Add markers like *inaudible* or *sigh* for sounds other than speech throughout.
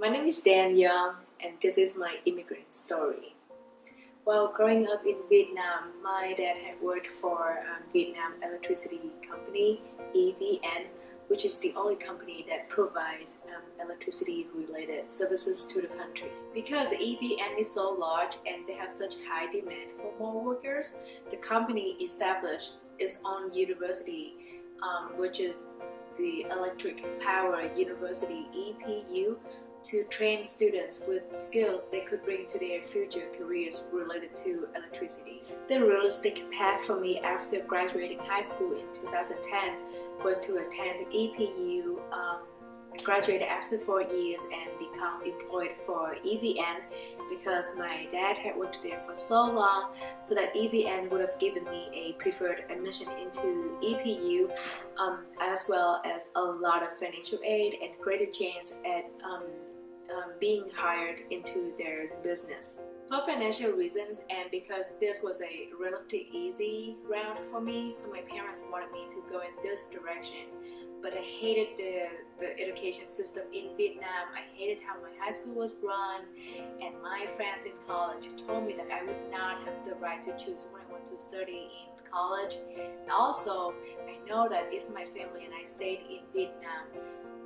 My name is Dan Young and this is my immigrant story. While growing up in Vietnam, my dad had worked for um, Vietnam Electricity Company, EVN, which is the only company that provides um, electricity related services to the country. Because EVN is so large and they have such high demand for more workers, the company established its own university, um, which is the Electric Power University EPU to train students with skills they could bring to their future careers related to electricity. The realistic path for me after graduating high school in 2010 was to attend EPU, um, graduate after four years and become employed for EVN because my dad had worked there for so long so that EVN would have given me a preferred admission into EPU um, as well as a lot of financial aid and greater chance at um, um, being hired into their business. For financial reasons and because this was a relatively easy route for me, so my parents wanted me to go in this direction. But I hated the, the education system in Vietnam. I hated how my high school was run and my friends in college told me that I would not have the right to choose what I want to study in college. And also, I know that if my family and I stayed in Vietnam,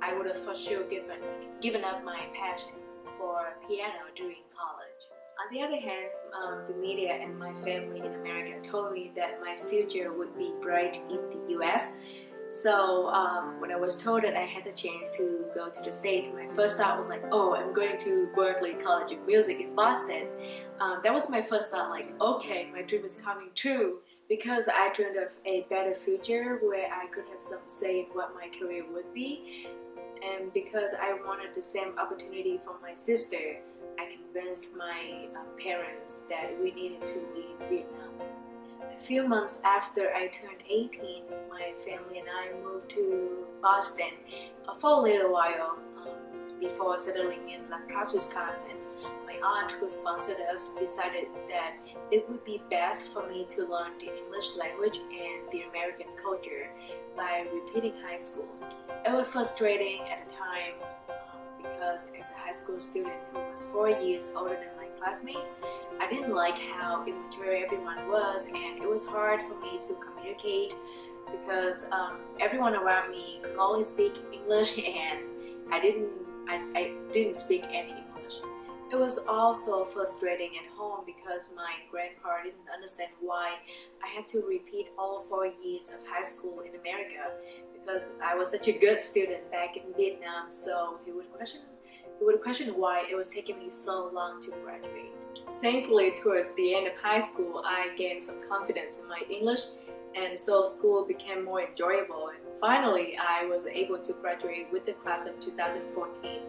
I would have for sure given, given up my passion for piano during college. On the other hand, um, the media and my family in America told me that my future would be bright in the US. So um, when I was told that I had the chance to go to the States, my first thought was like, oh, I'm going to Berklee College of Music in Boston. Um, that was my first thought like, okay, my dream is coming true because I dreamed of a better future where I could have some say in what my career would be and because I wanted the same opportunity for my sister, I convinced my uh, parents that we needed to leave Vietnam. A few months after I turned 18, my family and I moved to Boston uh, for a little while um, before settling in La Crosse, Wisconsin. Aunt who sponsored us decided that it would be best for me to learn the English language and the American culture by repeating high school. It was frustrating at the time um, because as a high school student who was four years older than my classmates, I didn't like how immature everyone was and it was hard for me to communicate because um, everyone around me could only speak English *laughs* and I didn't I, I didn't speak any it was also frustrating at home because my grandpa didn't understand why I had to repeat all four years of high school in America because I was such a good student back in Vietnam so he would question he would question why it was taking me so long to graduate. Thankfully towards the end of high school I gained some confidence in my English and so school became more enjoyable and finally I was able to graduate with the class of 2014.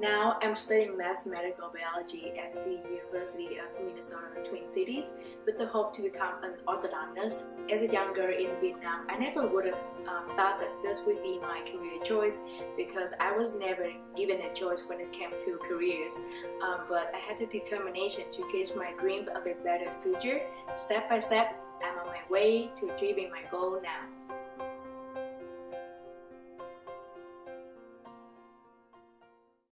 Now I'm studying mathematical biology at the University of Minnesota Twin Cities with the hope to become an orthodontist. As a young girl in Vietnam, I never would have um, thought that this would be my career choice because I was never given a choice when it came to careers. Um, but I had the determination to chase my dream of a better future. Step by step, I'm on my way to achieving my goal now.